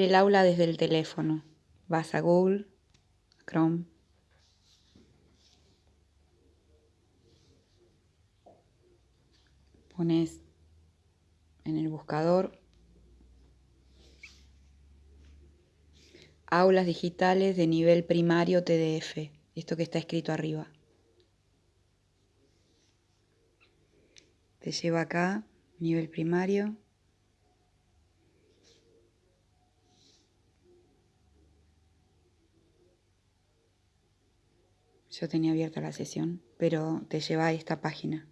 el aula desde el teléfono. Vas a Google, Chrome. Pones en el buscador aulas digitales de nivel primario TDF, esto que está escrito arriba. Te lleva acá, nivel primario. Yo tenía abierta la sesión, pero te lleva a esta página.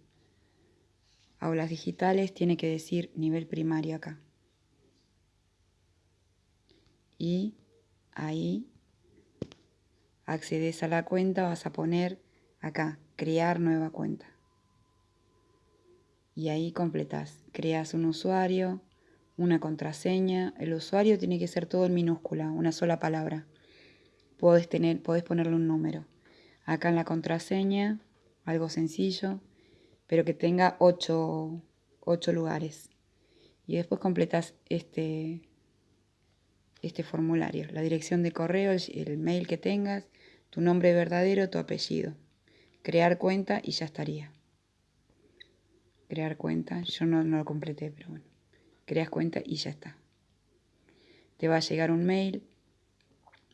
Aulas digitales tiene que decir nivel primario acá. Y ahí accedes a la cuenta, vas a poner acá, crear nueva cuenta. Y ahí completas, creas un usuario, una contraseña. El usuario tiene que ser todo en minúscula, una sola palabra. Podés, tener, podés ponerle un número. Acá en la contraseña, algo sencillo, pero que tenga ocho, lugares. Y después completas este, este formulario, la dirección de correo, el mail que tengas, tu nombre verdadero, tu apellido. Crear cuenta y ya estaría. Crear cuenta, yo no, no lo completé, pero bueno. Creas cuenta y ya está. Te va a llegar un mail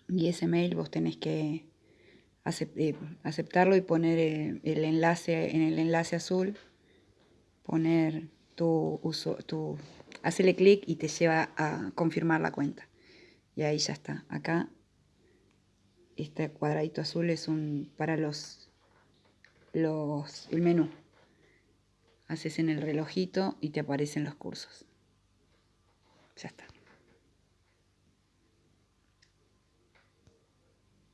y ese mail vos tenés que aceptarlo y poner eh, el enlace en el enlace azul, poner tu uso, tu, hacerle clic y te lleva a confirmar la cuenta. Y ahí ya está. Acá, este cuadradito azul es un para los, los el menú. Haces en el relojito y te aparecen los cursos. Ya está.